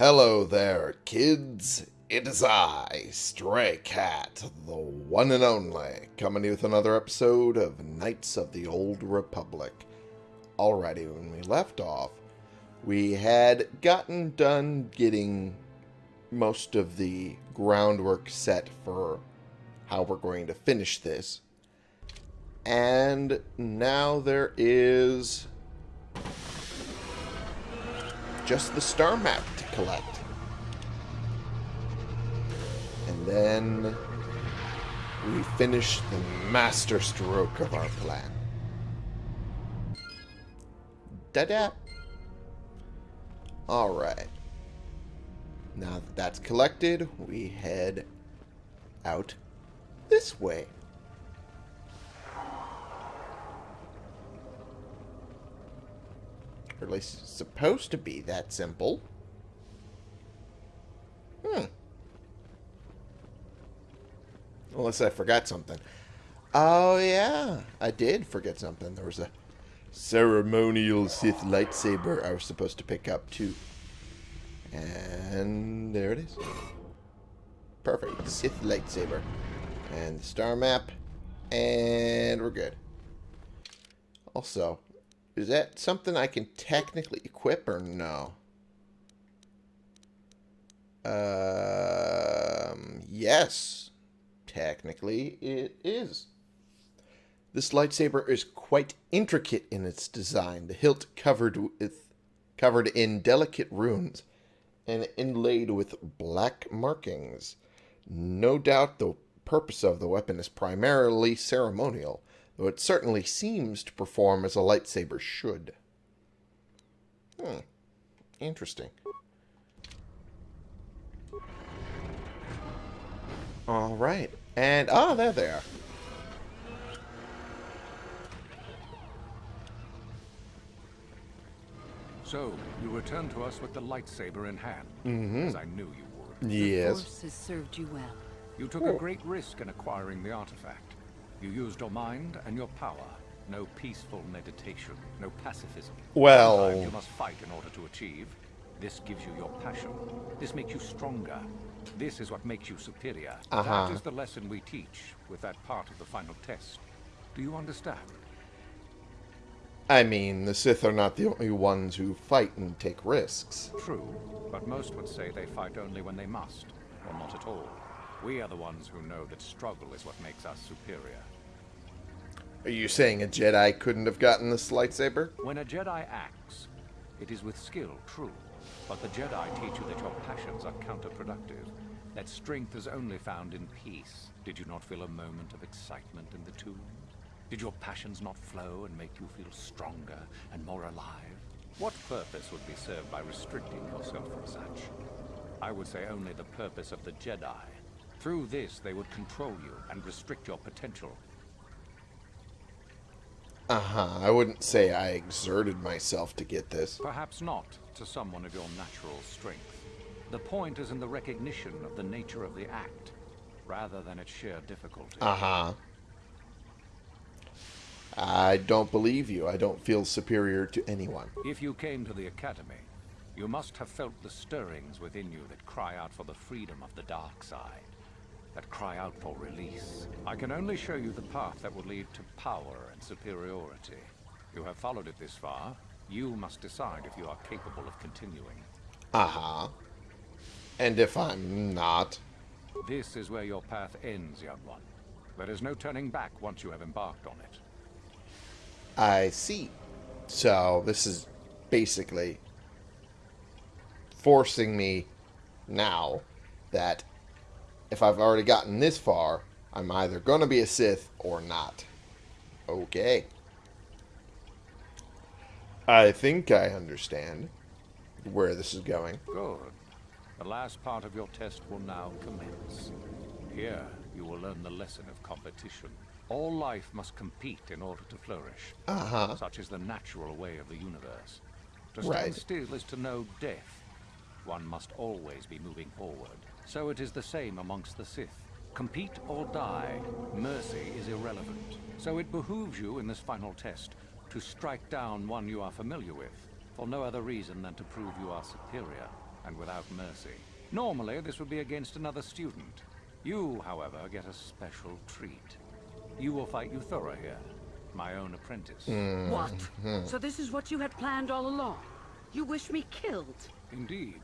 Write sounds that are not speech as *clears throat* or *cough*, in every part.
Hello there, kids. It is I, Stray Cat, the one and only, coming to you with another episode of Knights of the Old Republic. Alrighty, when we left off, we had gotten done getting most of the groundwork set for how we're going to finish this. And now there is just the star map to collect. And then we finish the master stroke of our plan. Da-da. Alright. Now that that's collected, we head out this way. Or at least it's supposed to be that simple. Hmm. Unless I forgot something. Oh, yeah. I did forget something. There was a ceremonial Sith lightsaber I was supposed to pick up, too. And there it is. Perfect. Sith lightsaber. And the star map. And we're good. Also, is that something I can technically equip or no? Um, yes. Technically, it is. This lightsaber is quite intricate in its design. The hilt covered with covered in delicate runes and inlaid with black markings. No doubt the purpose of the weapon is primarily ceremonial, though it certainly seems to perform as a lightsaber should. Hmm. Interesting. Alright. And, ah, oh, there they are. So, you return to us with the lightsaber in hand, mm -hmm. as I knew you would. Yes. The Force has served you well. You took a great risk in acquiring the artifact. You used your mind and your power. No peaceful meditation, no pacifism. Well... You must fight in order to achieve. This gives you your passion. This makes you stronger. This is what makes you superior. Uh -huh. That is the lesson we teach with that part of the final test. Do you understand? I mean, the Sith are not the only ones who fight and take risks. True, but most would say they fight only when they must, or not at all. We are the ones who know that struggle is what makes us superior. Are you saying a Jedi couldn't have gotten this lightsaber? When a Jedi acts, it is with skill, true. But the Jedi teach you that your passions are counterproductive. That strength is only found in peace. Did you not feel a moment of excitement in the tomb? Did your passions not flow and make you feel stronger and more alive? What purpose would be served by restricting yourself from such? I would say only the purpose of the Jedi. Through this, they would control you and restrict your potential. Uh-huh. I wouldn't say I exerted myself to get this. Perhaps not to someone of your natural strength. The point is in the recognition of the nature of the act, rather than its sheer difficulty. Uh-huh. I don't believe you. I don't feel superior to anyone. If you came to the Academy, you must have felt the stirrings within you that cry out for the freedom of the dark side, that cry out for release. I can only show you the path that will lead to power and superiority. You have followed it this far. You must decide if you are capable of continuing. Uh-huh. And if I'm not? This is where your path ends, young one. There is no turning back once you have embarked on it. I see. So this is basically forcing me now that if I've already gotten this far, I'm either going to be a Sith or not. Okay. I think I understand where this is going. Good. The last part of your test will now commence. Here, you will learn the lesson of competition. All life must compete in order to flourish. Uh-huh. Such is the natural way of the universe. To stand Right. still is to know death. One must always be moving forward. So it is the same amongst the Sith. Compete or die, mercy is irrelevant. So it behooves you in this final test to strike down one you are familiar with, for no other reason than to prove you are superior. and without mercy. Normally, this would be against another student. You, however, get a special treat. You will fight Yuthura here, my own apprentice. Hmm. What? Hmm. So this is what you had planned all along? You wish me killed? Indeed.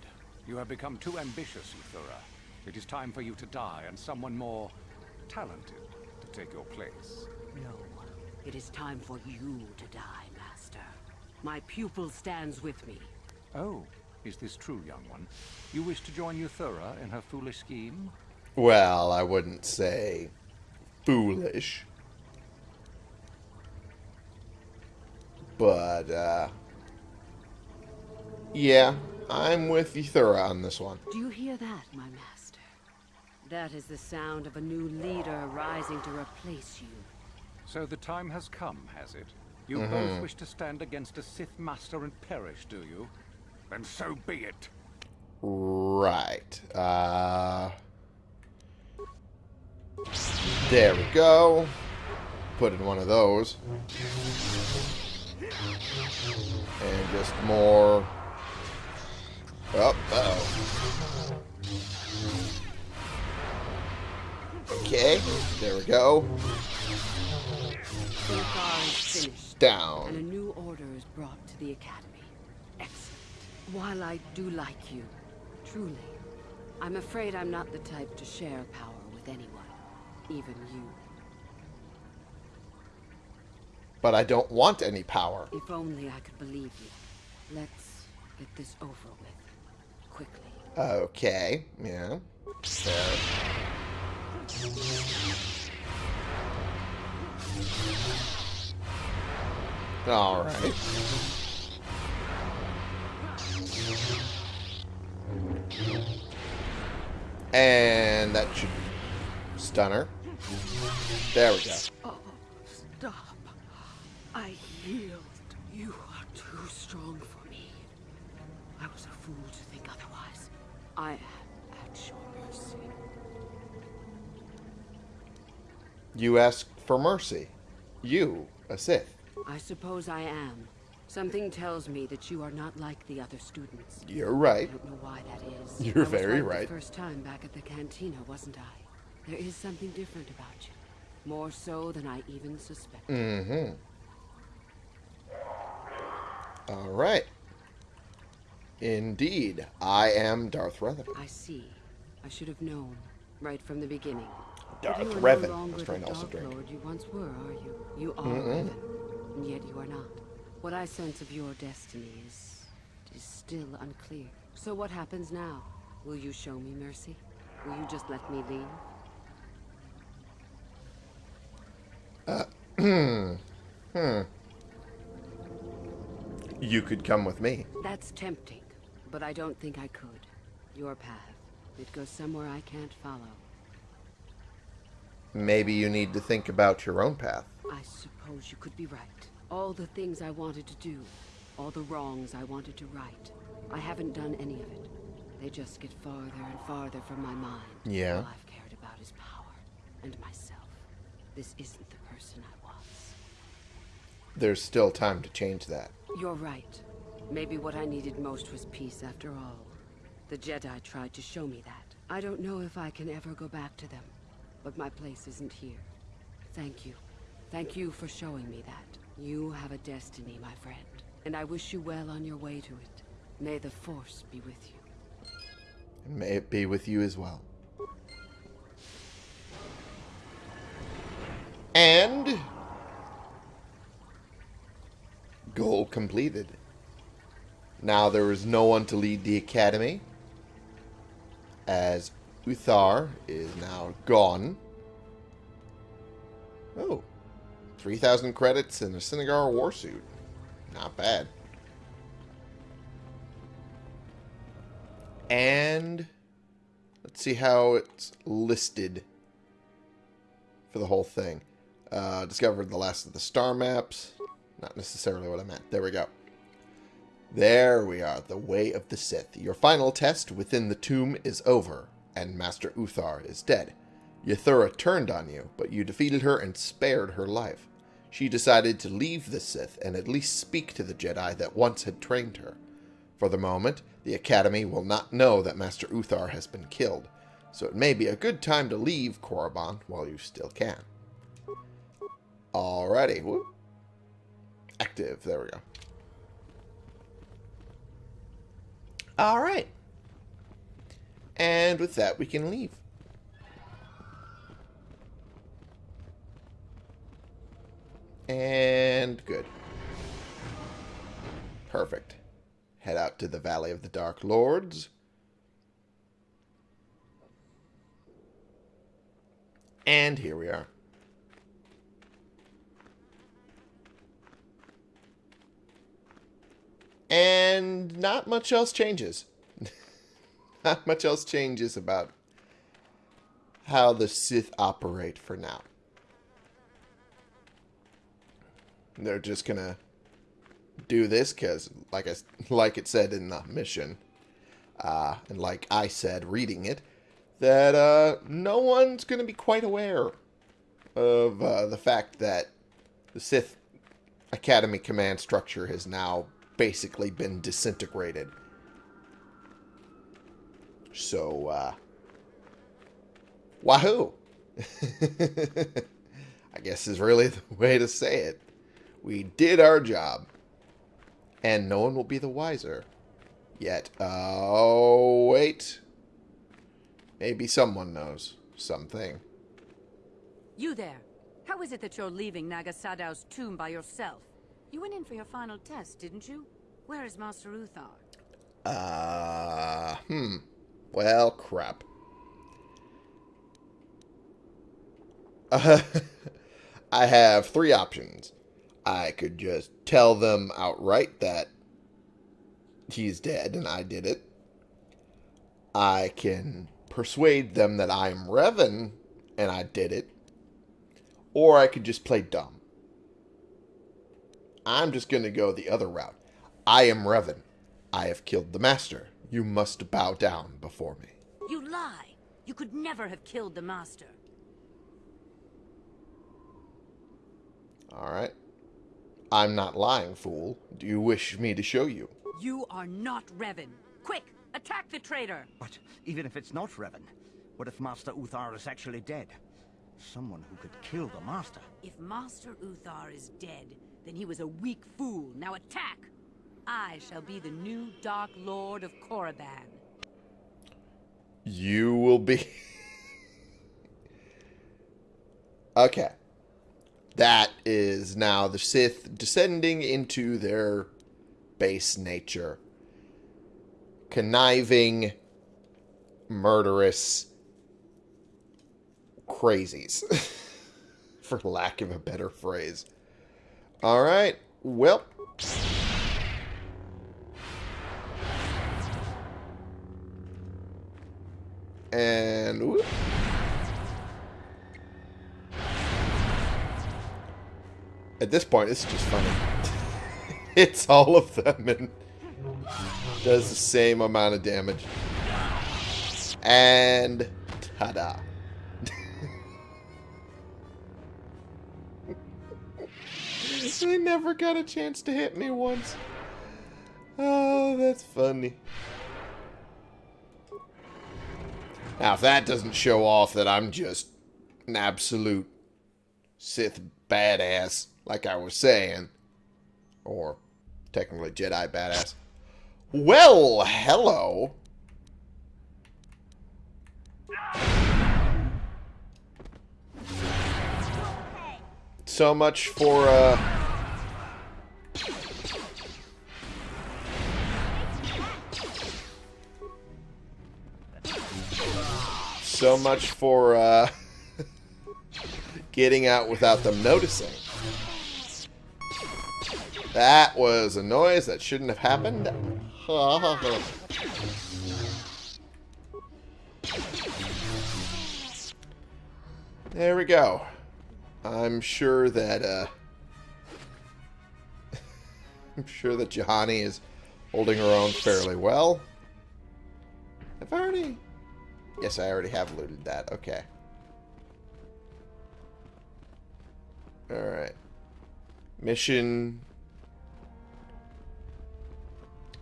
You have become too ambitious, Yuthura. It is time for you to die, and someone more talented to take your place. No. It is time for you to die, Master. My pupil stands with me. Oh, is this true, young one? You wish to join Yuthura in her foolish scheme? Well, I wouldn't say foolish. But, uh... Yeah, I'm with Yuthura on this one. Do you hear that, my master? That is the sound of a new leader rising to replace you. So the time has come, has it? You both wish to stand against a Sith Master and perish, do you? Then so be it. Right. Uh... There we go. Put in one of those. And just more... Oh, uh-oh. Okay, there we go. Is and a Down. new order is brought to the Academy. Excellent. While I do like you, truly, I'm afraid I'm not the type to share power with anyone, even you. But I don't want any power. If only I could believe you. Let's get this over with. Quickly. Okay, yeah. There. Alright. And that should stun her. There we go. Oh, stop. I yield. You are too strong for me. I was a fool to think otherwise. I You ask for mercy. You, a Sith. I suppose I am. Something tells me that you are not like the other students. You're right. I don't know why that is. You're very right. right. The first time back at the cantina, wasn't I? There is something different about you. More so than I even suspected. Mm-hmm. Alright. Indeed, I am Darth Revan. I see. I should have known. Right from the beginning. Darth you are Revan. No I was trying to also drink. Lord you once were, are you? You are mm-hmm. Revan, and yet you are not. What I sense of your destiny is is still unclear. So what happens now? Will you show me mercy? Will you just let me leave? Uh, *clears throat* hmm. You could come with me. That's tempting, but I don't think I could. Your path. It goes somewhere I can't follow. Maybe you need to think about your own path. I suppose you could be right. All the things I wanted to do, all the wrongs I wanted to right, I haven't done any of it. They just get farther and farther from my mind. Yeah. All I've cared about is power and myself. This isn't the person I was. There's still time to change that. You're right. Maybe what I needed most was peace after all. The Jedi tried to show me that. I don't know if I can ever go back to them, but my place isn't here. Thank you. Thank you for showing me that. You have a destiny, my friend, and I wish you well on your way to it. May the Force be with you. And may it be with you as well. And goal completed. Now there is no one to lead the academy, as Uthar is now gone. Oh, 3,000 credits and a Cinnagar warsuit. Not bad. And let's see how it's listed for the whole thing. Uh, discovered the last of the star maps. Not necessarily what I meant. There we go. There we are, the way of the Sith. Your final test within the tomb is over, and Master Uthar is dead. Yuthura turned on you, but you defeated her and spared her life. She decided to leave the Sith and at least speak to the Jedi that once had trained her. For the moment, the Academy will not know that Master Uthar has been killed, so it may be a good time to leave Korriban while you still can. Alrighty. Whoop. Active. There we go. Alright. And with that, we can leave. And good. Perfect. Head out to the Valley of the Dark Lords. And here we are. And not much else changes. *laughs* not much else changes about how the Sith operate for now. They're just gonna do this because, like like it said in the mission, uh, and like I said reading it, that uh, no one's gonna be quite aware of uh, the fact that the Sith Academy command structure has now basically been disintegrated. So, uh, wahoo! *laughs* I guess is really *laughs* the way to say it. We did our job. And no one will be the wiser. Yet. Oh, wait. Maybe someone knows something. You there. How is it that you're leaving Naga Sadow's tomb by yourself? You went in for your final test, didn't you? Where is Master Uthar? Uh, hmm. Well, crap. Uh, *laughs* I have three options. I could just tell them outright that he's dead and I did it. I can persuade them that I'm Revan and I did it. Or I could just play dumb. I'm just going to go the other route. I am Revan. I have killed the Master. You must bow down before me. You lie. You could never have killed the Master. Alright. I'm not lying, fool. Do you wish me to show you? You are not Revan. Quick, attack the traitor! But even if it's not Revan, what if Master Uthar is actually dead? Someone who could kill the Master. If Master Uthar is dead, then he was a weak fool. Now attack! I shall be the new Dark Lord of Korriban. You will be... *laughs* okay. That is now the Sith descending into their base nature. Conniving, murderous crazies. *laughs* For lack of a better phrase. Alright, well... At this point, it's just funny. *laughs* it's all of them and does the same amount of damage. And ta-da. *laughs* they never got a chance to hit me once. Oh, that's funny. Now, if that doesn't show off that I'm just an absolute Sith badass, like I was saying, or technically Jedi badass, well, hello. So much for, uh... So much for, uh... *laughs* getting out without them noticing. That was a noise that shouldn't have happened. *laughs* there we go. I'm sure that, uh... *laughs* I'm sure that Juhani is holding her own fairly well. I've already... Yes, I already have looted that. Okay. Alright. Mission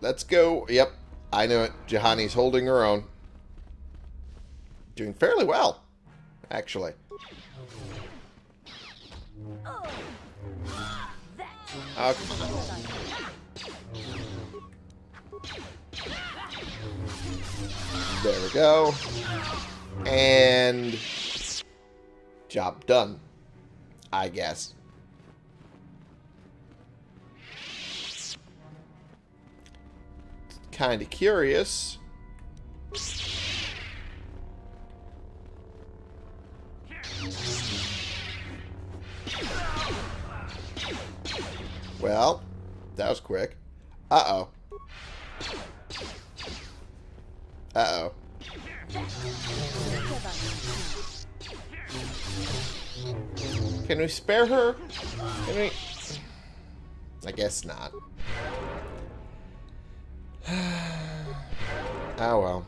let's go. Yep, I know it. Juhani's holding her own. Doing fairly well, actually. Oh, There we go. And job done. I guess. Kind of curious. Well, that was quick. Uh-oh. Uh-oh. Can we spare her? Can we... I guess not. *sighs* oh well.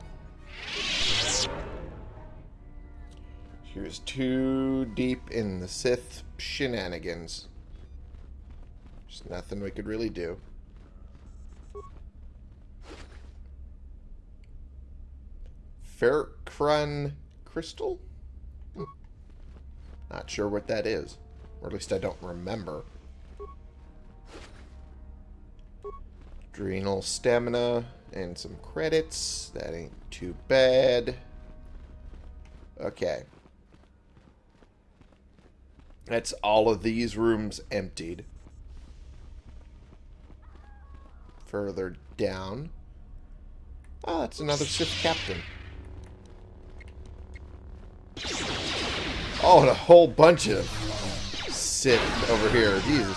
She was too deep in the Sith shenanigans. There's nothing we could really do. Firkrann crystal? Not sure what that is. Or at least I don't remember. Adrenal stamina and some credits. That ain't too bad. Okay. That's all of these rooms emptied. Further down. Oh, that's another Sith captain. Oh, and a whole bunch of Sith over here. Jesus.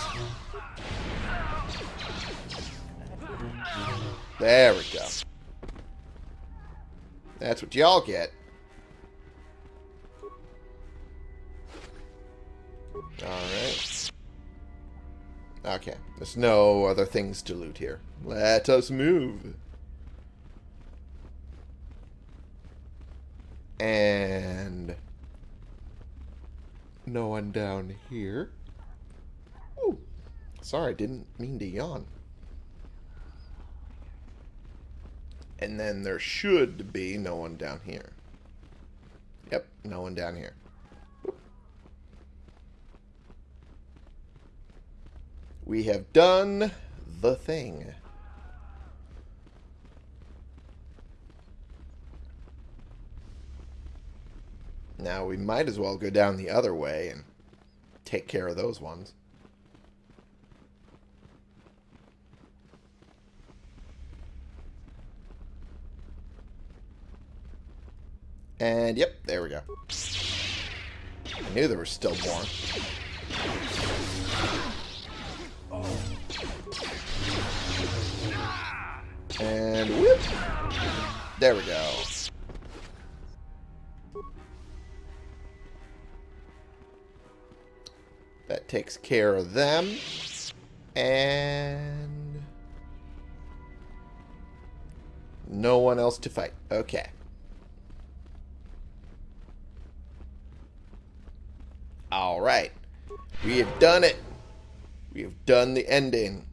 There we go. That's what y'all get. Alright. Okay. There's no other things to loot here. Let us move. And... No one down here. Ooh. Sorry, I didn't mean to yawn. And then there should be no one down here. Yep, no one down here. We have done the thing. Now we might as well go down the other way and take care of those ones. And yep, there we go. I knew there was still more. And whoop! There we go. Takes care of them. And... No one else to fight. Okay. Alright. We have done it. We have done the ending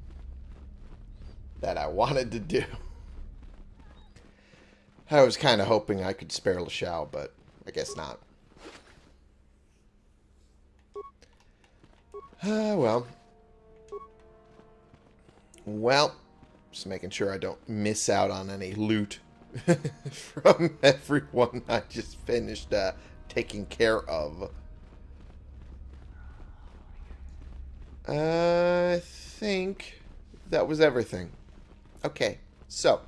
that I wanted to do. *laughs* I was kind of hoping I could spare Lashowe, but I guess not. Ah, uh, well. Well, just making sure I don't miss out on any loot *laughs* from everyone I just finished uh, taking care of. I think that was everything. Okay, so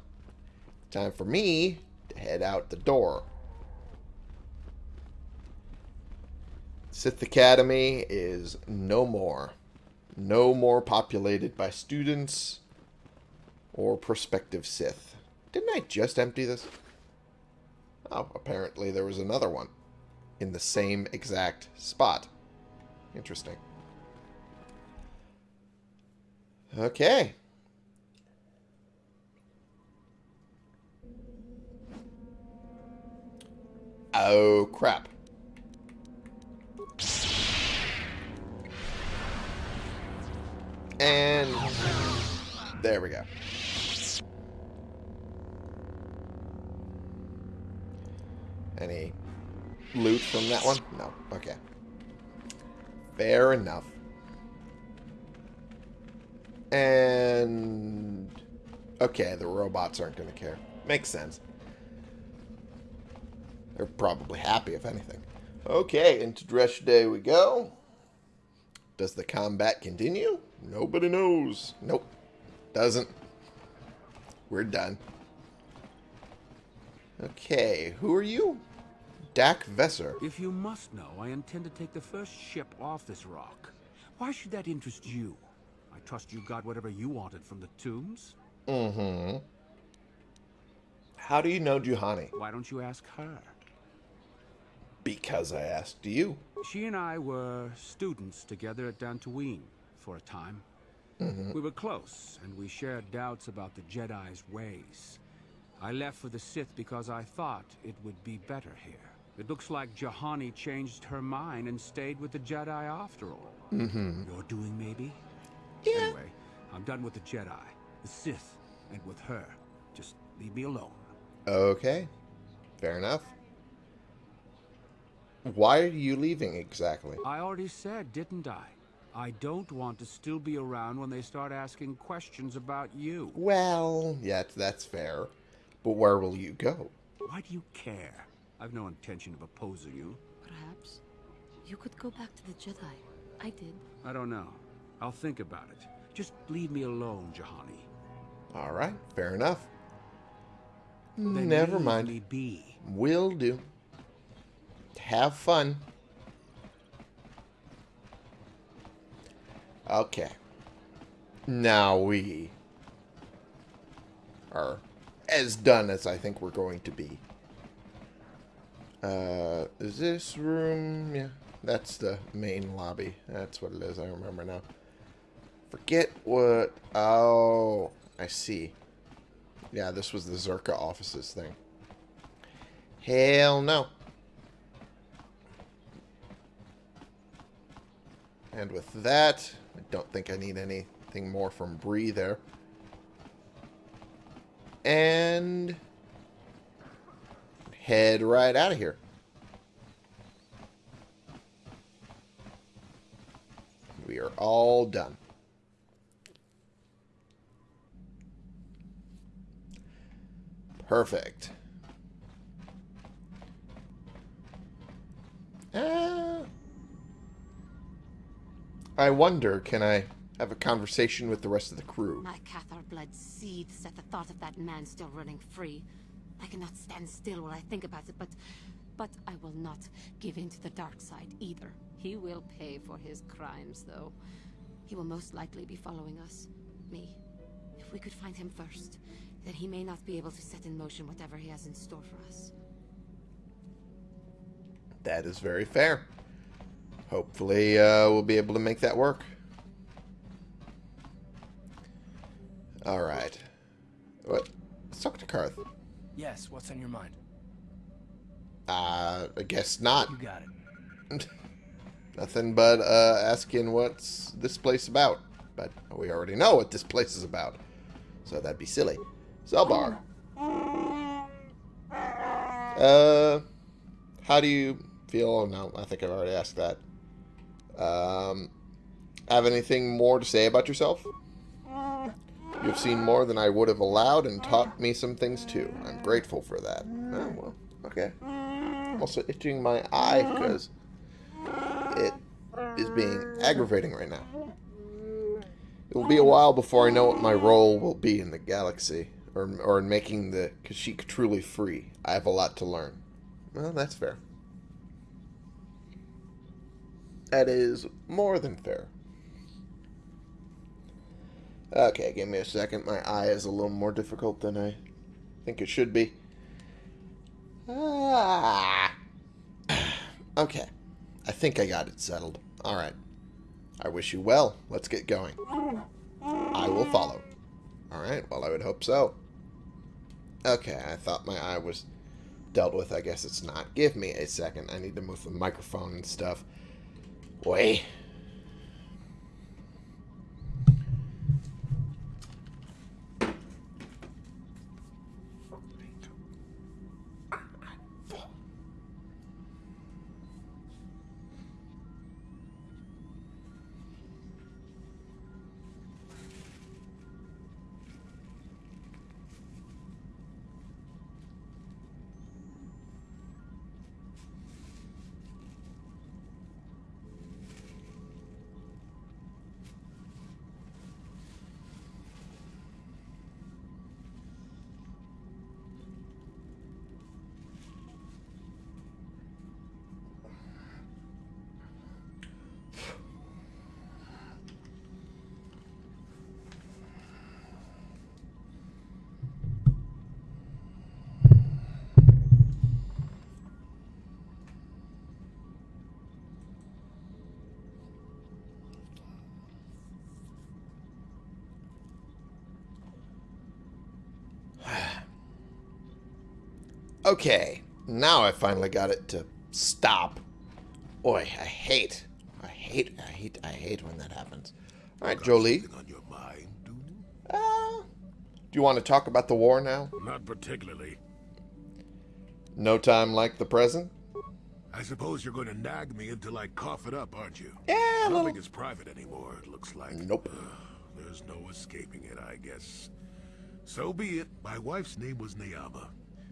time for me to head out the door. Sith Academy is no more. No more populated by students or prospective Sith. Didn't I just empty this? Oh, apparently there was another one in the same exact spot. Interesting. Okay. Oh, crap. And there we go. Any loot from that one? No. Okay. Fair enough. And... Okay, the robots aren't going to care. Makes sense. They're probably happy, if anything. Okay, into Dreshdae we go. Does the combat continue? Nobody knows. Nope. Doesn't. We're done. Okay, who are you? Dak Vesser. If you must know, I intend to take the first ship off this rock. Why should that interest you? I trust you got whatever you wanted from the tombs? Mm-hmm. How do you know Juhani? Why don't you ask her? Because I asked you. She and I were students together at Dantooine for a time. Mm-hmm. We were close, and we shared doubts about the Jedi's ways. I left for the Sith because I thought it would be better here. It looks like Juhani changed her mind and stayed with the Jedi after all. Mm-hmm. You're doing maybe? Yeah. Anyway, I'm done with the Jedi, the Sith, and with her. Just leave me alone. Okay. Fair enough. Why are you leaving exactly? I already said, didn't I? I don't want to still be around when they start asking questions about you. Well, yeah, that's fair. But where will you go? Why do you care? I've no intention of opposing you. Perhaps you could go back to the Jedi. I did. I don't know. I'll think about it. Just leave me alone, Juhani. All right, fair enough. Then Never mind. me be. Will do. Have fun. Okay. Now we are as done as I think we're going to be. Uh, is this room? Yeah, that's the main lobby. That's what it is. I remember now. Forget what... Oh, I see. Yeah, this was the Czerka offices thing. Hell no. And with that, I don't think I need anything more from Bree there. And head right out of here. We are all done. Perfect. I wonder, can I have a conversation with the rest of the crew? My Cathar blood seethes at the thought of that man still running free. I cannot stand still while I think about it, but... But I will not give in to the dark side either. He will pay for his crimes, though. He will most likely be following us. Me. If we could find him first, then he may not be able to set in motion whatever he has in store for us. That is very fair. Hopefully, uh, we'll be able to make that work. All right. What? Let's talk to Carth. Yes, what's on your mind? Uh, I guess not. You got it. *laughs* Nothing but uh, asking what's this place about. But we already know what this place is about. So that'd be silly. Zaalbar. Uh, how do you feel? Oh, no, I think I've already asked that. Um, have anything more to say about yourself? You've seen more than I would have allowed and taught me some things too. I'm grateful for that. Oh, well, okay. I'm also itching my eye because it is being aggravating right now. It will be a while before I know what my role will be in the galaxy, or, or in making the Kashyyyk truly free. I have a lot to learn. Well, that's fair. That is more than fair. Okay, give me a second. My eye is a little more difficult than I think it should be. Ah. Okay. I think I got it settled. Alright. I wish you well. Let's get going. I will follow. Alright, well, I would hope so. Okay, I thought my eye was dealt with. I guess it's not. Give me a second. I need to move the microphone and stuff. Wait. Okay, now I finally got it to stop. Boy, I hate, I hate, I hate, I hate when that happens. All right, Jolee. On your mind, do you? Uh, do you want to talk about the war now? Not particularly. No time like the present? I suppose you're going to nag me until I cough it up, aren't you? Yeah, a Nothing little. is private anymore, it looks like. Nope. Ugh, there's no escaping it, I guess. So be it. My wife's name was Nayama.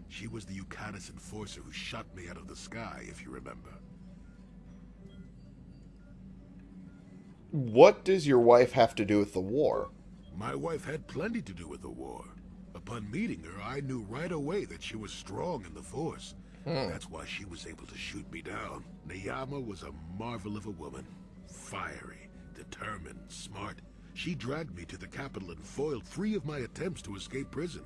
She was the Eucadis enforcer who shot me out of the sky, if you remember. What does your wife have to do with the war? My wife had plenty to do with the war. Upon meeting her, I knew right away that she was strong in the Force. Hmm. That's why she was able to shoot me down. Nayama was a marvel of a woman. Fiery, determined, smart. She dragged me to the capital and foiled three of my attempts to escape prison.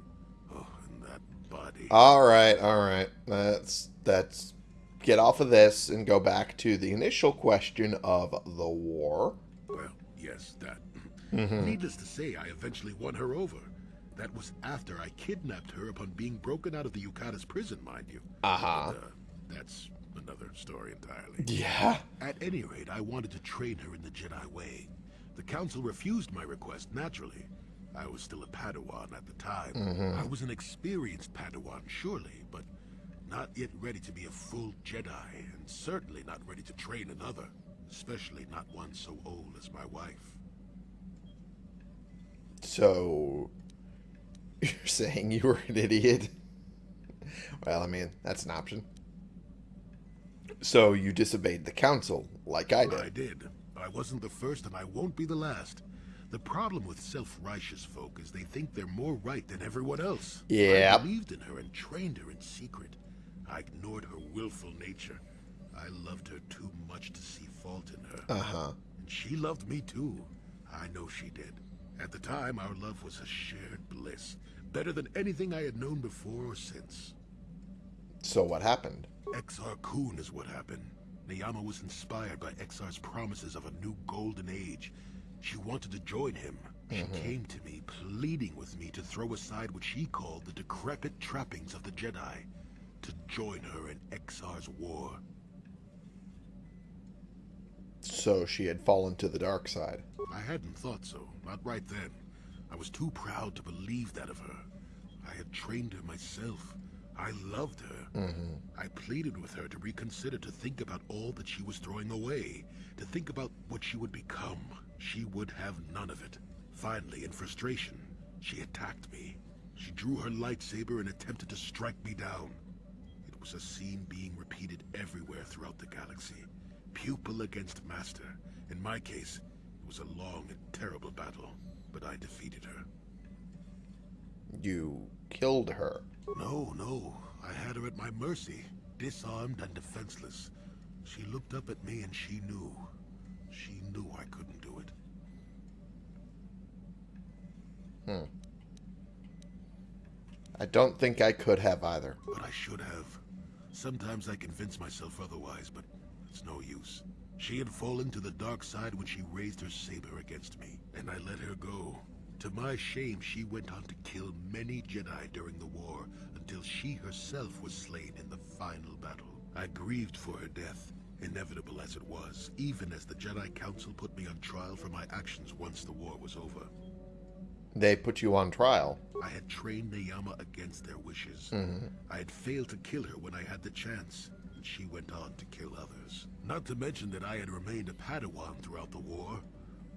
Body. All right, all right. Let's that's get off of this and go back to the initial question of the war. Well, yes, that. Needless to say, I eventually won her over. That was after I kidnapped her upon being broken out of the Yucata's prison, mind you. Uh-huh. Uh, that's another story entirely. Yeah. At any rate, I wanted to train her in the Jedi way. The Council refused my request, naturally. I was still a Padawan at the time. Mm-hmm. I was an experienced Padawan, surely, but not yet ready to be a full Jedi, and certainly not ready to train another, especially not one so old as my wife. So *laughs* you're saying you were an idiot? Well, I mean, that's an option. So you disobeyed the council, like I did. I did. did. I wasn't the first, and I won't be the last. The problem with self-righteous folk is they think they're more right than everyone else. Yeah. I believed in her and trained her in secret. I ignored her willful nature. I loved her too much to see fault in her. Uh-huh. And she loved me too. I know she did. At the time, our love was a shared bliss. Better than anything I had known before or since. So what happened? Exar Kun is what happened. Nayama was inspired by Exar's promises of a new golden age. She wanted to join him. She mm-hmm. came to me, pleading with me to throw aside what she called the decrepit trappings of the Jedi, to join her in Exar's war. So she had fallen to the dark side. I hadn't thought so, not right then. I was too proud to believe that of her. I had trained her myself. I loved her. Mm-hmm. I pleaded with her to reconsider, to think about all that she was throwing away, to think about what she would become. She would have none of it. Finally, in frustration, she attacked me. She drew her lightsaber and attempted to strike me down. It was a scene being repeated everywhere throughout the galaxy. Pupil against master. In my case, it was a long and terrible battle, but I defeated her. You killed her. No, no. I had her at my mercy, disarmed and defenseless. She looked up at me and she knew. She knew I couldn't it. I don't think I could have either. But I should have. Sometimes I convince myself otherwise, but it's no use. She had fallen to the dark side when she raised her saber against me, and I let her go. To my shame, she went on to kill many Jedi during the war, until she herself was slain in the final battle. I grieved for her death, inevitable as it was, even as the Jedi Council put me on trial for my actions once the war was over. They put you on trial. I had trained Nayama against their wishes. I had failed to kill her when I had the chance, and she went on to kill others. Not to mention that I had remained a Padawan throughout the war.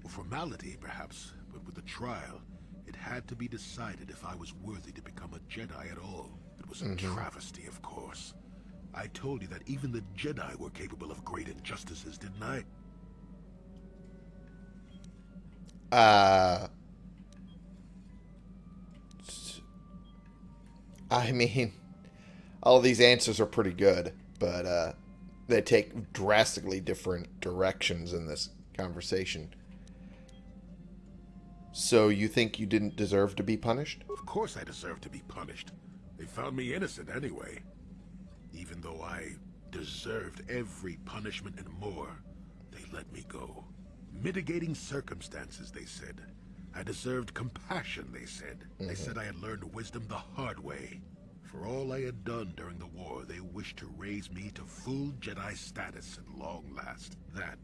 A formality, perhaps, but with the trial, it had to be decided if I was worthy to become a Jedi at all. It was a travesty, of course. I told you that even the Jedi were capable of great injustices, didn't I? Uh. I mean, *laughs* all these answers are pretty good, but uh, they take drastically different directions in this conversation. So you think you didn't deserve to be punished? Of course I deserve to be punished. They found me innocent anyway. Even though I deserved every punishment and more, they let me go. Mitigating circumstances, they said. I deserved compassion, they said. They mm-hmm. said I had learned wisdom the hard way. For all I had done during the war, they wished to raise me to full Jedi status at long last. That,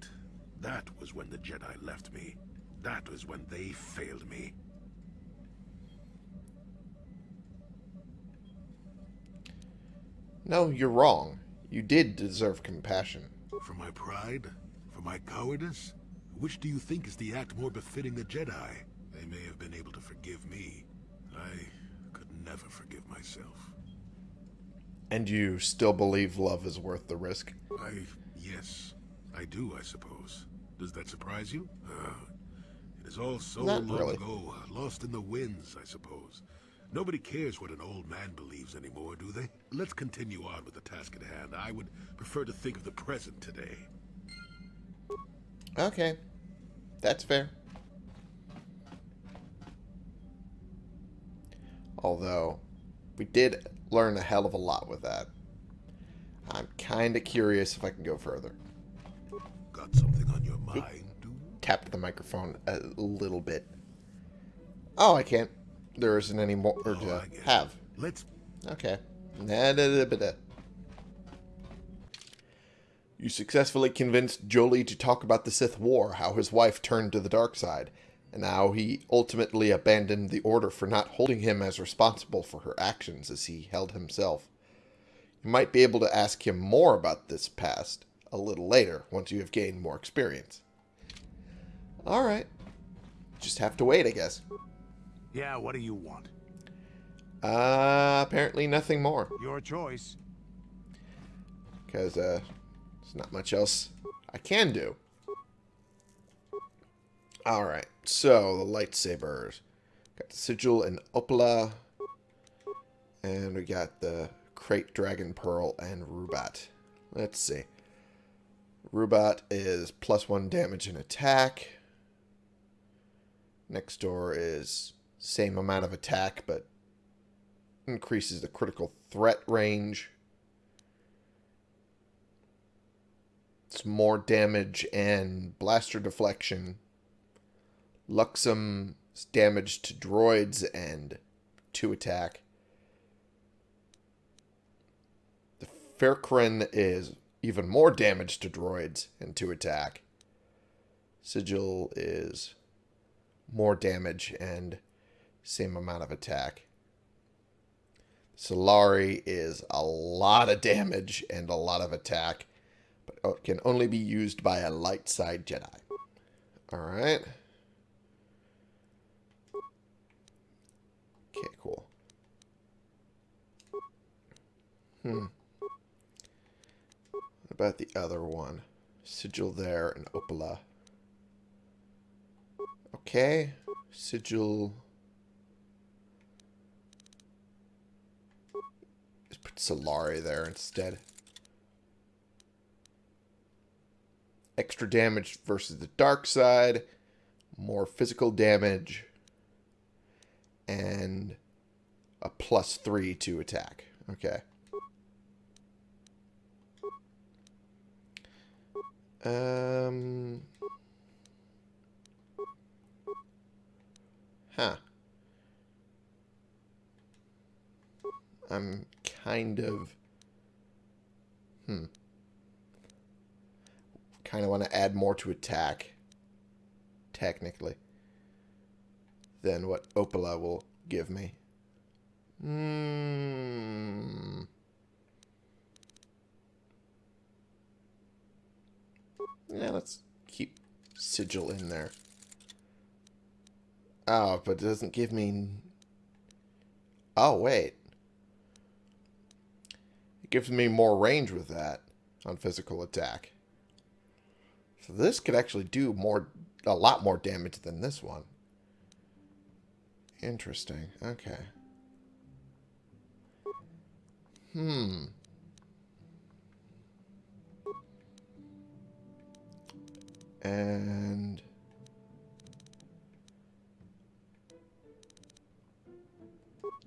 that was when the Jedi left me. That was when they failed me. No, you're wrong. You did deserve compassion. For my pride? For my cowardice? Which do you think is the act more befitting a Jedi? They may have been able to forgive me. I could never forgive myself. And you still believe love is worth the risk? I... yes. I do, I suppose. Does that surprise you? Uh, it is all so Not long really. ago, lost in the winds, I suppose. Nobody cares what an old man believes anymore, do they? Let's continue on with the task at hand. I would prefer to think of the present today. Okay. That's fair. Although, we did learn a hell of a lot with that. I'm kind of curious if I can go further. Got something on your mind, do Tapped the microphone a little bit. Oh, I can't. There isn't any more Oh, to I get it. have. Let's Okay. Nah. You successfully convinced Jolee to talk about the Sith War, how his wife turned to the dark side, and how he ultimately abandoned the Order for not holding him as responsible for her actions as he held himself. You might be able to ask him more about this past a little later, once you have gained more experience. Alright. Just have to wait, I guess. Yeah, what do you want? Uh, apparently nothing more. Your choice. because uh, there's not much else I can do. All right, so the lightsabers got the sigil and Opila, and we got the krayt dragon pearl and Rubat. Let's see. Rubat is plus one damage and attack. Nextor is same amount of attack, but increases the critical threat range. It's more damage and blaster deflection. Luxum's damage to droids and two attack. The Firkrann is even more damage to droids and two attack. Sigil is more damage and same amount of attack. Solari is a lot of damage and a lot of attack but can only be used by a light side Jedi. Alright. Okay, cool. Hmm. What about the other one? Sigil there and Opila. Okay. Sigil. Let's put Solari there instead. extra damage versus the dark side, more physical damage, and a plus three to attack. Okay. Um. Huh. I'm kind of. Hmm kind of want to add more to attack, technically, than what Opila will give me. Hmm. Yeah, let's keep Sigil in there. Oh, but it doesn't give me... Oh, wait. It gives me more range with that on physical attack. So this could actually do more, a lot more damage than this one. Interesting. Okay. Hmm. And...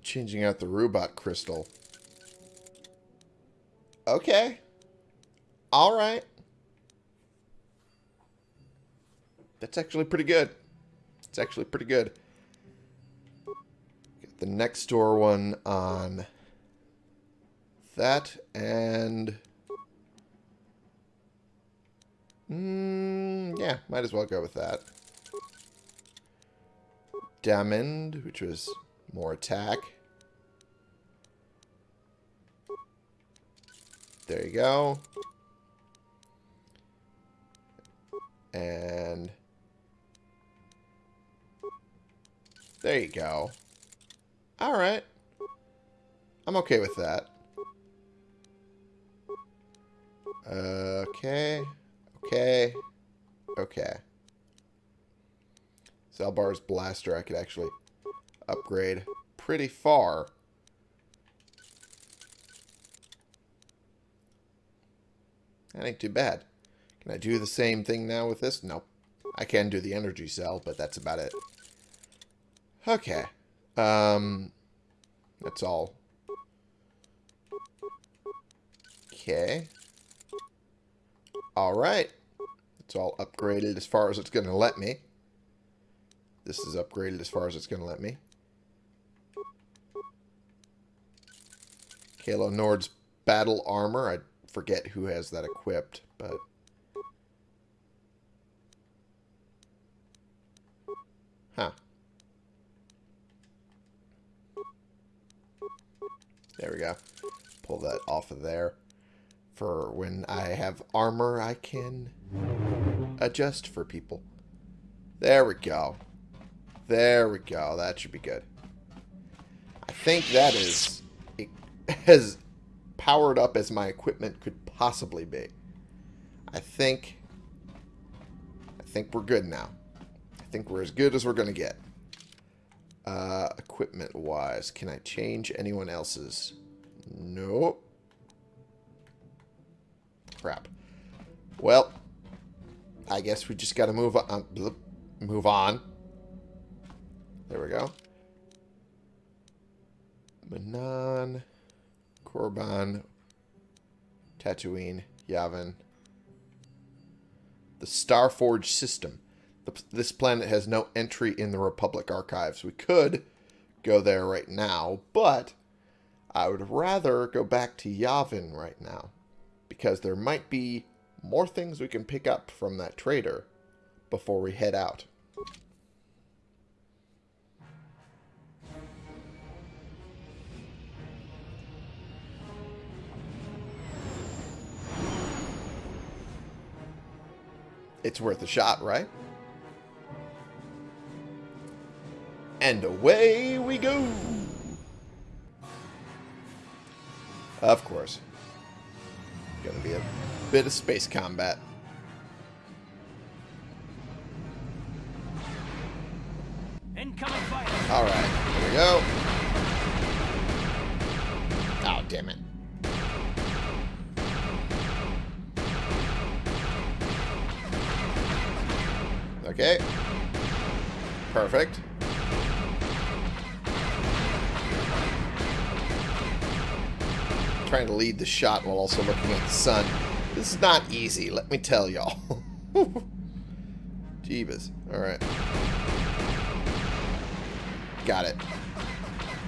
Changing out the Rubat crystal. Okay. Alright. That's actually pretty good. It's actually pretty good. The Nextor one on that and... Mm, yeah, might as well go with that. Diamond, which was more attack. There you go. And... There you go. Alright. I'm okay with that. Okay. Okay. Okay. Zaalbar's blaster I could actually upgrade pretty far. That ain't too bad. Can I do the same thing now with this? Nope. I can do the energy cell, but that's about it. Okay. Um, that's all. Okay. Alright. It's all upgraded as far as it's going to let me. This is upgraded as far as it's going to let me. Calo Nord's battle armor. I forget who has that equipped, but... Huh. There we go. Pull that off of there. For when I have armor, I can adjust for people. There we go. There we go. That should be good. I think that is as powered up as my equipment could possibly be. I think I think we're good now. I think we're as good as we're going to get. Uh, Equipment-wise, can I change anyone else's? Nope. Crap. Well, I guess we just got to move on. Move on. There we go. Manaan, Korriban, Tatooine, Yavin. The Starforge system. This planet has no entry in the Republic archives. We could go there right now, but I would rather go back to Yavin right now because there might be more things we can pick up from that trader before we head out. It's worth a shot, right? And away we go! Of course. Gonna be a bit of space combat. Alright, here we go. Oh, damn it. Okay. Perfect. Trying to lead the shot while also looking at the sun. This is not easy, let me tell y'all. *laughs* Jeebus. Alright. Got it.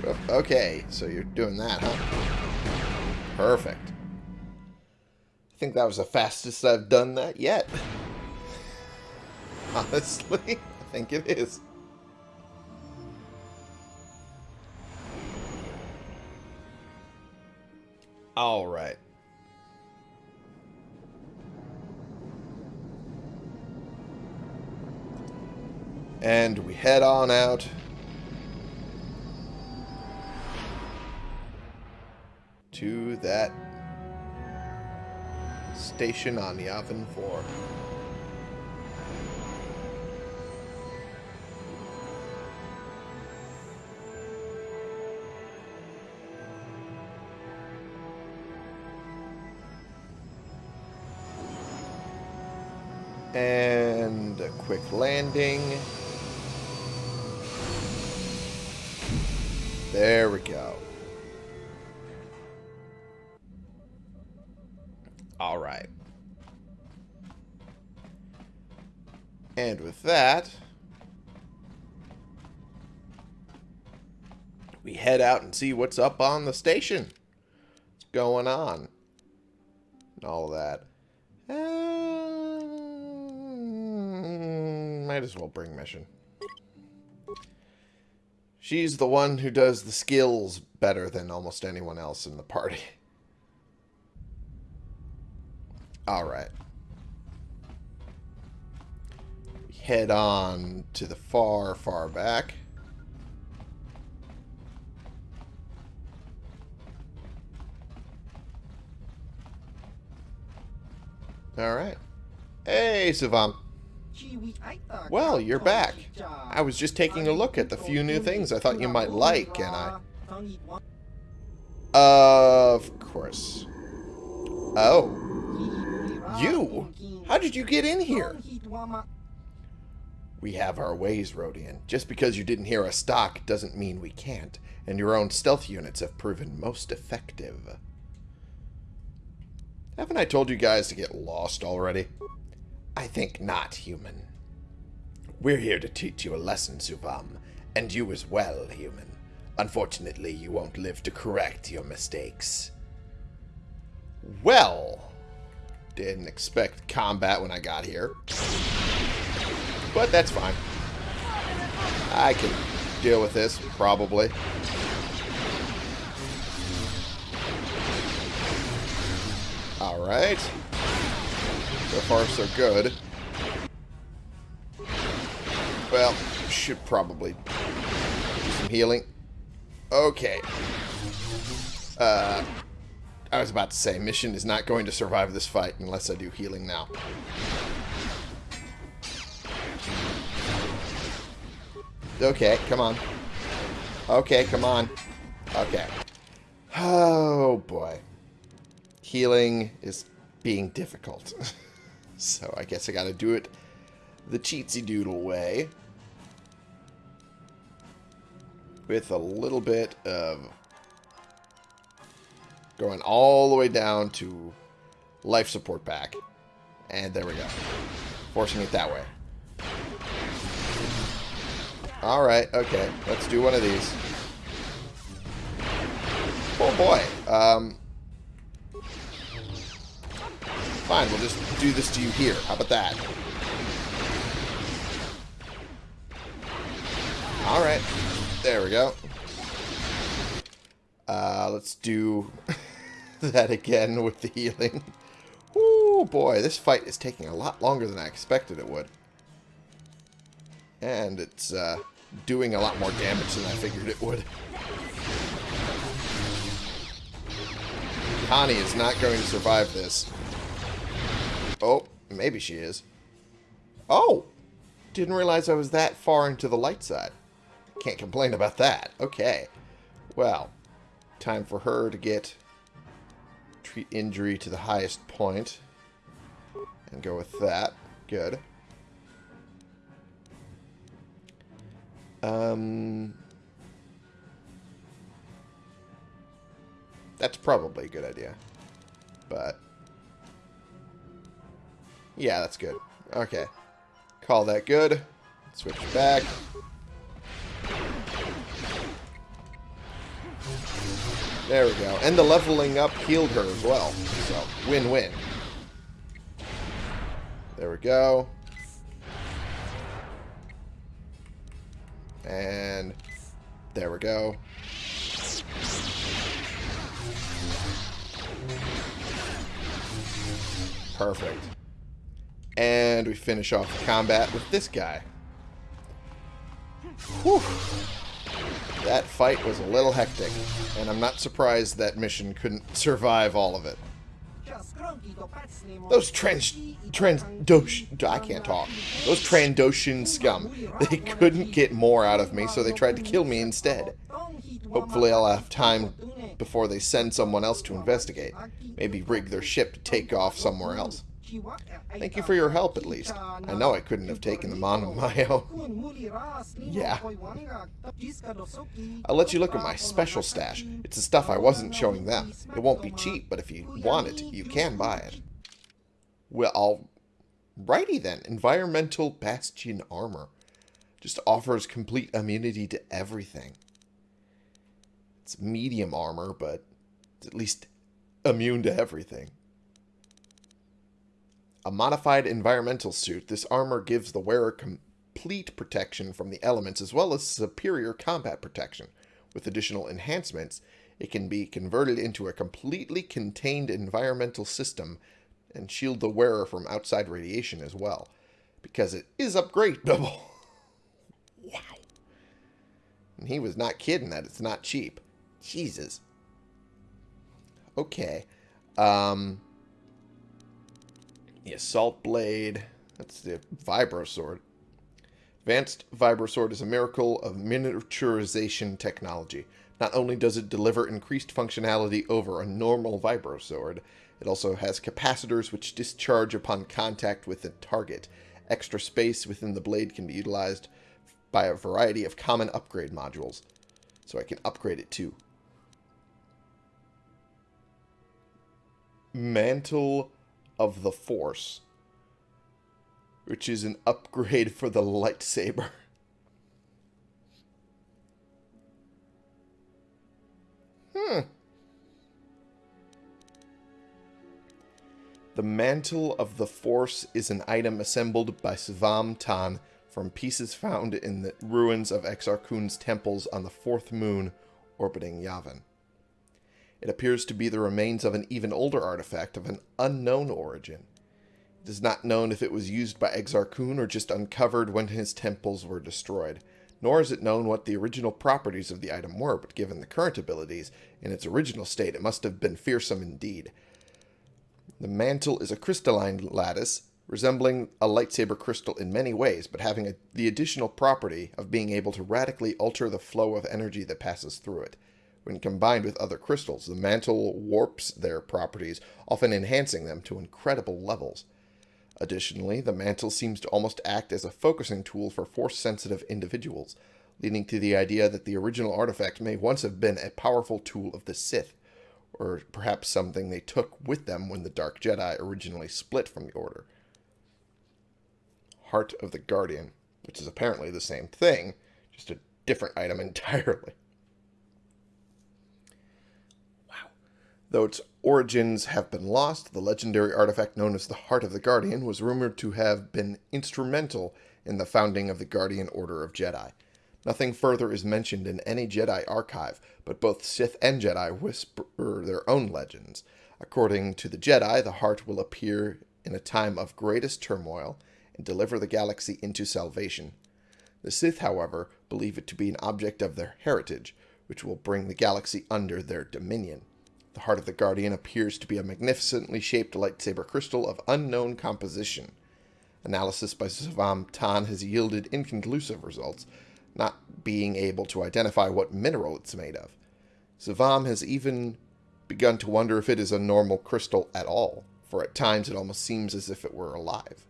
Oh, okay, so you're doing that, huh? Perfect. I think that was the fastest I've done that yet. *laughs* Honestly, I think it is. All right. And we head on out to that station on the Yavin 4. Landing. There we go. All right. And with that, we head out and see what's up on the station. Let's going on. And all that. Um, might as well bring Mission. She's the one who does the skills better than almost anyone else in the party. *laughs* Alright. Head on to the far, far back. Alright. Hey, Suvam. Well, you're back. I was just taking a look at the few new things I thought you might like, and I... Of course. Oh. You? How did you get in here? We have our ways, Rodian. Just because you didn't hear us stock doesn't mean we can't, and your own stealth units have proven most effective. Haven't I told you guys to get lost already? I think not, human. We're here to teach you a lesson, Suvam, and you as well, human. Unfortunately, you won't live to correct your mistakes. Well, didn't expect combat when I got here. But that's fine. I can deal with this, probably. Alright. So far, so good. Well, should probably do some healing. Okay. Uh, I was about to say, mission is not going to survive this fight unless I do healing now. Okay, come on. Okay, come on. Okay. Oh, boy. Healing is being difficult. *laughs* so I guess I gotta do it the cheatsy doodle way. With a little bit of going all the way down to life support back. And there we go. Forcing it that way. Alright, okay. Let's do one of these. Oh boy. Um, fine, we'll just do this to you here. How about that? Alright. There we go. Uh, let's do *laughs* that again with the healing. Oh boy, this fight is taking a lot longer than I expected it would. And it's uh, doing a lot more damage than I figured it would. Connie is not going to survive this. Oh, maybe she is. Oh! Didn't realize I was that far into the light side. Can't complain about that. Okay. Well, time for her to get treat injury to the highest point. And go with that. Good. Um, that's probably a good idea. But, yeah, that's good. Okay. Call that good. Switch back. There we go. And the leveling up healed her as well. So, win-win. There we go. And there we go. Perfect. And we finish off the combat with this guy. Whew. That fight was a little hectic, and I'm not surprised that mission couldn't survive all of it. Those trans... Trandoshan... I can't talk. Those Trandoshan scum. They couldn't get more out of me, so they tried to kill me instead. Hopefully I'll have time before they send someone else to investigate. Maybe rig their ship to take off somewhere else. Thank you for your help, at least. I know I couldn't have taken them on my *laughs* own. Yeah. I'll let you look at my special stash. It's the stuff I wasn't showing them. It won't be cheap, but if you want it, you can buy it. Well, I'll... Righty then. Environmental Bastion Armor. Just offers complete immunity to everything. It's medium armor, but at least immune to everything. A modified environmental suit, this armor gives the wearer complete protection from the elements as well as superior combat protection. With additional enhancements, it can be converted into a completely contained environmental system and shield the wearer from outside radiation as well, because it is upgradable. *laughs* wow. And he was not kidding that it's not cheap. Jesus. Okay. Um, the Assault Blade. That's the Vibro Sword. Advanced Vibro Sword is a miracle of miniaturization technology. Not only does it deliver increased functionality over a normal Vibro Sword, it also has capacitors which discharge upon contact with the target. Extra space within the blade can be utilized by a variety of common upgrade modules. So I can upgrade it too. Mantle of the Force, which is an upgrade for the lightsaber. Hmm. The Mantle of the Force is an item assembled by Suvam Tan from pieces found in the ruins of Exar Kun's temples on the fourth moon orbiting Yavin. It appears to be the remains of an even older artifact of an unknown origin. It is not known if it was used by Exar Kun or just uncovered when his temples were destroyed, nor is it known what the original properties of the item were, but given the current abilities, in its original state it must have been fearsome indeed. The mantle is a crystalline lattice, resembling a lightsaber crystal in many ways, but having a, the additional property of being able to radically alter the flow of energy that passes through it. When combined with other crystals, the mantle warps their properties, often enhancing them to incredible levels. Additionally, the mantle seems to almost act as a focusing tool for force-sensitive individuals, leading to the idea that the original artifact may once have been a powerful tool of the Sith or perhaps something they took with them when the Dark Jedi originally split from the Order. Heart of the Guardian, which is apparently the same thing, just a different item *laughs* entirely. Wow. Though its origins have been lost, the legendary artifact known as the Heart of the Guardian was rumored to have been instrumental in the founding of the Guardian Order of Jedi. Nothing further is mentioned in any Jedi archive, but both Sith and Jedi whisper their own legends. According to the Jedi, the heart will appear in a time of greatest turmoil and deliver the galaxy into salvation. The Sith, however, believe it to be an object of their heritage, which will bring the galaxy under their dominion. The heart of the Guardian appears to be a magnificently shaped lightsaber crystal of unknown composition. Analysis by Suvam Tan has yielded inconclusive results, not being able to identify what mineral it's made of. Suvam has even begun to wonder if it is a normal crystal at all, for at times it almost seems as if it were alive.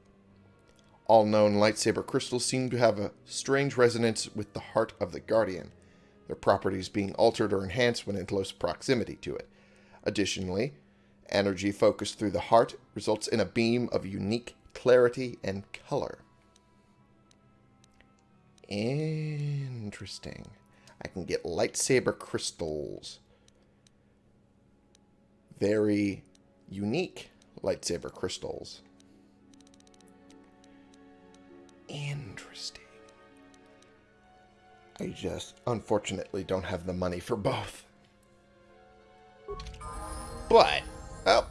All known lightsaber crystals seem to have a strange resonance with the heart of the Guardian, their properties being altered or enhanced when in close proximity to it. Additionally, energy focused through the heart results in a beam of unique clarity and color. Interesting. I can get lightsaber crystals. Very unique lightsaber crystals. Interesting. I just, unfortunately, don't have the money for both. But, well,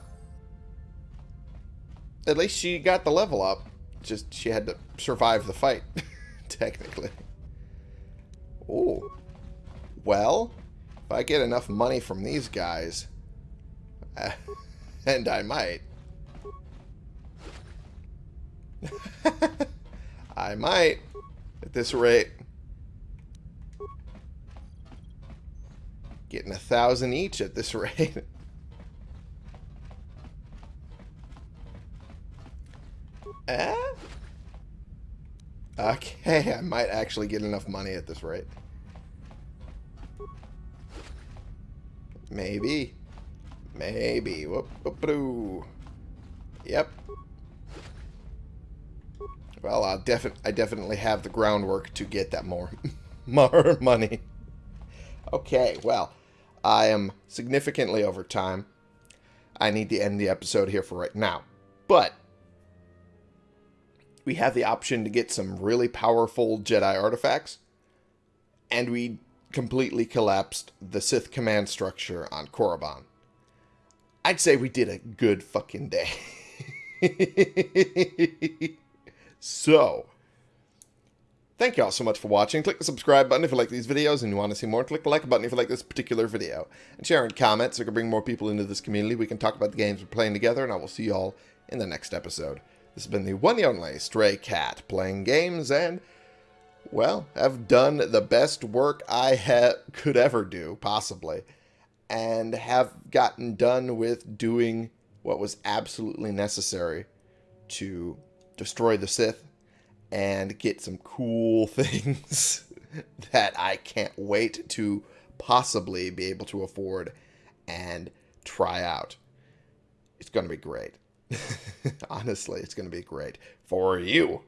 at least she got the level up. Just, she had to survive the fight. *laughs* technically. Oh. Well, if I get enough money from these guys, *laughs* and I might. *laughs* I might, at this rate. Getting a thousand each at this rate. Eh? Okay, *laughs* I might actually get enough money at this rate. Maybe. Maybe. Whoop, whoop, -doo. Yep. Well, I'll defi I definitely have the groundwork to get that more, *laughs* more money. Okay, well, I am significantly over time. I need to end the episode here for right now. But we have the option to get some really powerful Jedi artifacts, and we completely collapsed the Sith command structure on Korriban. I'd say we did a good fucking day. *laughs* so, thank you all so much for watching. Click the subscribe button if you like these videos and you want to see more. Click the like button if you like this particular video. And share in comments so we can bring more people into this community. We can talk about the games we're playing together, and I will see you all in the next episode. This has been the one and only Stray Cat playing games and, well, have done the best work I could ever do, possibly, and have gotten done with doing what was absolutely necessary to destroy the Sith and get some cool *laughs* things that I can't wait to possibly be able to afford and try out. It's going to be great. *laughs* Honestly, it's going to be great for you.